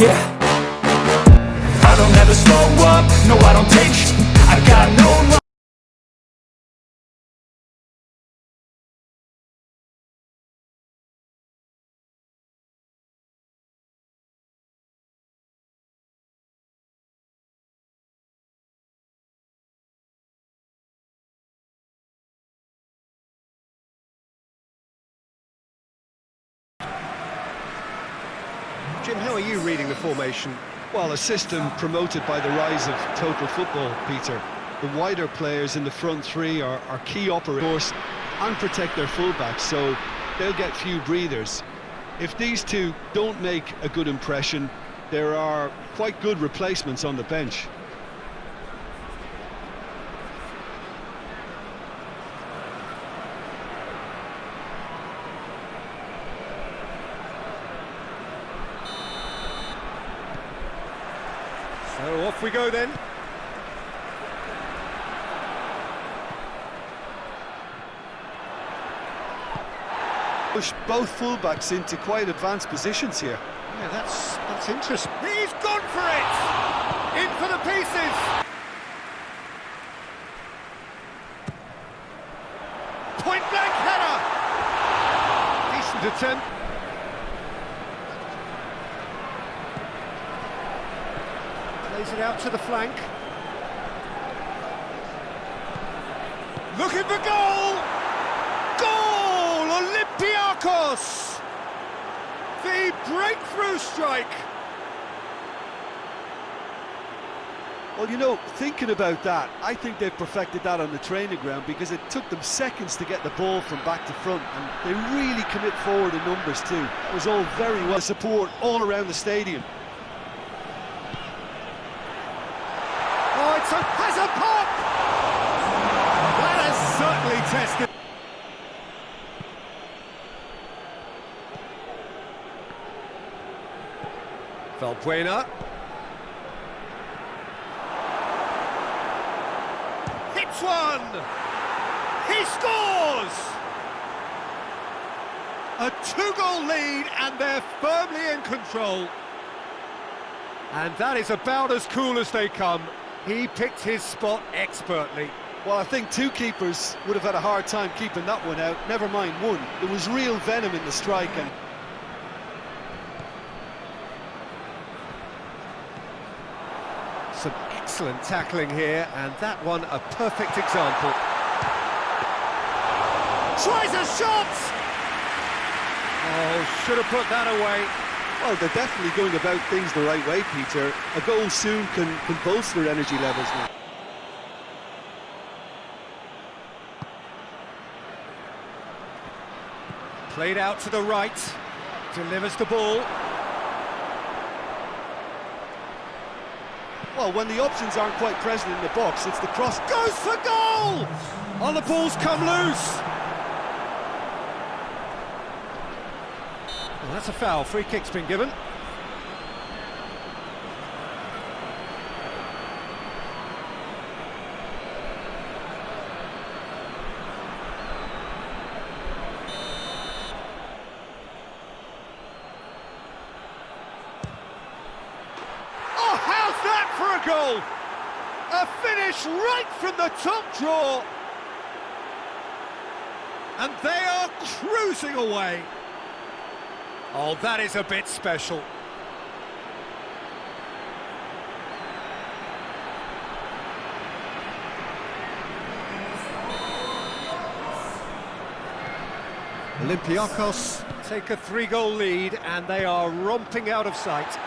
Yeah. I don't ever slow up, no I don't take I got no Jim, how are you reading the formation? Well, a system promoted by the rise of total football, Peter. The wider players in the front three are, are key operators and protect their fullbacks, so they'll get few breathers. If these two don't make a good impression, there are quite good replacements on the bench. So off we go then. Push both fullbacks into quite advanced positions here. Yeah, that's that's interesting. He's gone for it! In for the pieces! Point blank header! Decent attempt. Plays it out to the flank. Looking for goal! Goal! Olympiacos! The breakthrough strike! Well, you know, thinking about that, I think they've perfected that on the training ground because it took them seconds to get the ball from back to front and they really commit forward in numbers too. It was all very well support all around the stadium. Has a pop! That has certainly tested. Valbuena. Hits one! He scores! A two-goal lead and they're firmly in control. And that is about as cool as they come. He picked his spot expertly. Well, I think two keepers would have had a hard time keeping that one out, never mind one. There was real venom in the strike and Some excellent tackling here, and that one a perfect example. Tries a shot! Oh, should have put that away. Well, they're definitely going about things the right way, Peter. A goal soon can, can bolster energy levels now. Played out to the right, delivers the ball. Well, when the options aren't quite present in the box, it's the cross. Goes for goal! Oh, the ball's come loose. Well, that's a foul. Free kick's been given. Oh, how's that for a goal? A finish right from the top draw. And they are cruising away. Oh, that is a bit special. Olympiacos take a three-goal lead and they are romping out of sight.